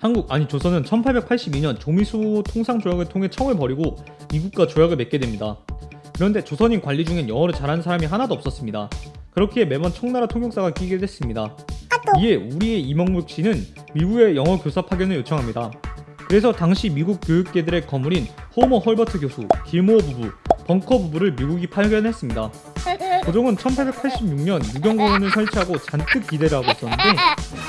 한국 아니 조선은 1882년 조미수 통상조약을 통해 청을 벌이고 미국과 조약을 맺게 됩니다. 그런데 조선인 관리 중엔 영어를 잘하는 사람이 하나도 없었습니다. 그렇기에 매번 청나라 통역사가 끼게 됐습니다. 이에 우리의 이명묵 씨는 미국의 영어 교사 파견을 요청합니다. 그래서 당시 미국 교육계들의 거물인 호머 헐버트 교수, 길모어 부부, 벙커 부부를 미국이 파견했습니다. 고종은 1886년 유경공원을 설치하고 잔뜩 기대를 하고 있었는데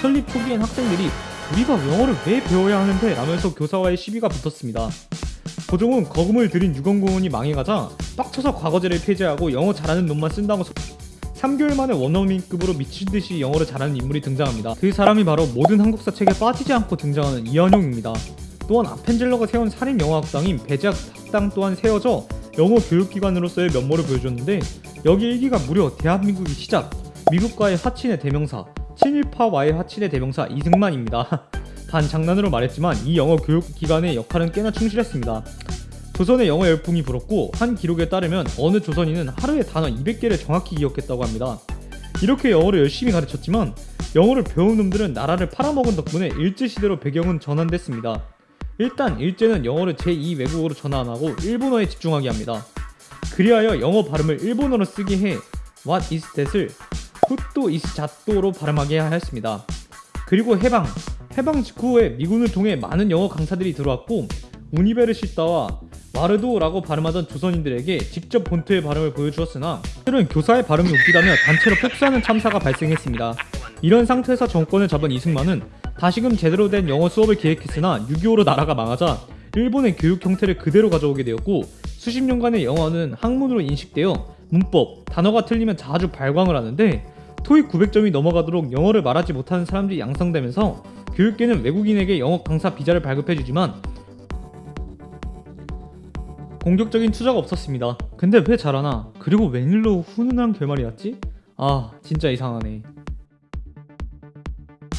설립 초기엔 학생들이 우리가 영어를 왜 배워야 하는데 라면서 교사와의 시비가 붙었습니다. 고종은 거금을 들인 유경공원이 망해가자 빡쳐서 과거제를 폐지하고 영어 잘하는 놈만 쓴다고 3개월 만에 원어민급으로 미친 듯이 영어를 잘하는 인물이 등장합니다. 그 사람이 바로 모든 한국사 책에 빠지지 않고 등장하는 이한용입니다. 또한 아펜젤러가 세운 살인 영어 학당인 배작 학당 또한 세워져 영어 교육기관으로서의 면모를 보여줬는데 여기 일기가 무려 대한민국의 시작 미국과의 화친의 대명사 친일파 와의 화친의 대명사 이승만입니다. 단 장난으로 말했지만 이 영어 교육 기관의 역할은 꽤나 충실했습니다. 조선의 영어 열풍이 불었고 한 기록에 따르면 어느 조선인은 하루에 단어 200개를 정확히 기억했다고 합니다. 이렇게 영어를 열심히 가르쳤지만 영어를 배운 놈들은 나라를 팔아먹은 덕분에 일제시대로 배경은 전환됐습니다. 일단 일제는 영어를 제2 외국어로 전환하고 일본어에 집중하게 합니다. 그리하여 영어 발음을 일본어로 쓰게 해 What is that을 is 잣도로 발음하게 하였습니다. 그리고 해방 해방 직후에 미군을 통해 많은 영어 강사들이 들어왔고 우니베르시타와 와르도라고 발음하던 조선인들에게 직접 본토의 발음을 보여주었으나 실은 교사의 발음이 웃기다며 단체로 폭사하는 참사가 발생했습니다. 이런 상태에서 정권을 잡은 이승만은 다시금 제대로 된 영어 수업을 기획했으나 6.25로 나라가 망하자 일본의 교육 형태를 그대로 가져오게 되었고 수십 년간의 영어는 학문으로 인식되어 문법, 단어가 틀리면 자주 발광을 하는데 토익 900점이 넘어가도록 영어를 말하지 못하는 사람들이 양성되면서 교육계는 외국인에게 영어 강사 비자를 발급해주지만 공격적인 투자가 없었습니다. 근데 왜 잘하나? 그리고 웬일로 훈훈한 결말이었지? 아 진짜 이상하네.